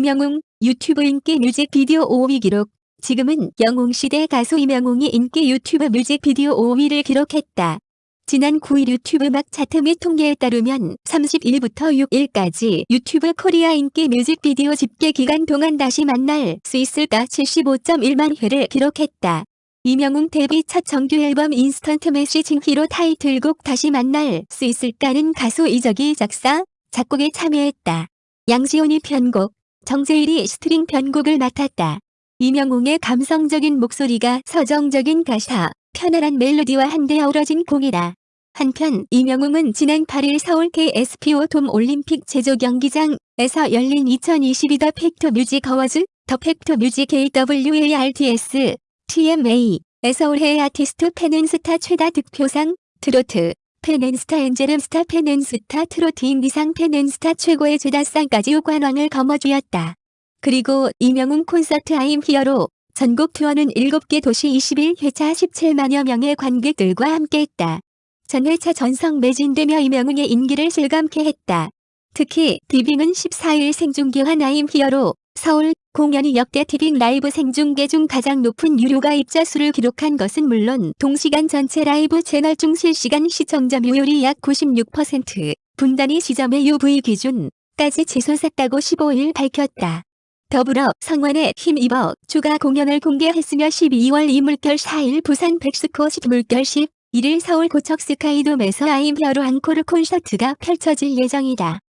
임영웅 유튜브 인기 뮤직비디오 5위 기록 지금은 영웅시대 가수 임영웅이 인기 유튜브 뮤직비디오 5위를 기록했다. 지난 9일 유튜브 뮤직 차트 및 통계에 따르면 30일부터 6일까지 유튜브 코리아 인기 뮤직비디오 집계 기간 동안 다시 만날 수 있을까 75.1만 회를 기록했다. 임영웅 데뷔 첫 정규 앨범 instant messaging hero 타이틀곡 다시 만날 수 있을까는 가수 이적이 작사, 작곡에 참여했다. 양시온이 편곡, 정재일이 스트링 편곡을 맡았다. 임영웅의 감성적인 목소리가 서정적인 가사, 편안한 멜로디와 한데 어우러진 곡이다. 한편 임영웅은 지난 8일 서울 KSPO 돔 올림픽 체조 경기장에서 열린 2022 The Fact Music Awards, The Fact Music AWARDS, TMA에서 올해의 아티스트 팬앤스타 최다 득표상, 트로트, 팬앤스타 엔젤앤스타 팬앤스타 트로트 인기상 팬앤스타 최고의 최다상까지 오관왕을 거머쥐었다. 그리고 임영웅 콘서트 I'm Hero 전국 투어는 7개 도시 21회차 17만여 명의 관객들과 함께했다. 전회차 전석 매진되며 임영웅의 인기를 실감케 했다. 특히 티빙은 14일 생중계한 I'm Hero 서울 공연이 역대 티빙 라이브 생중계 중 가장 높은 유료 가입자 수를 기록한 것은 물론 동시간 전체 라이브 채널 중 실시간 시청자 점유율이 약 96%, 분단위 시점의 UV 기준까지 치솟았다고 15일 밝혔다. 더불어 성원에 힘입어 추가 공연을 공개했으며 12월 이물결 4일 부산 백스코 10물결 10, 1일 서울 고척 스카이돔에서 아임 히어로 앙코르 콘서트가 펼쳐질 예정이다.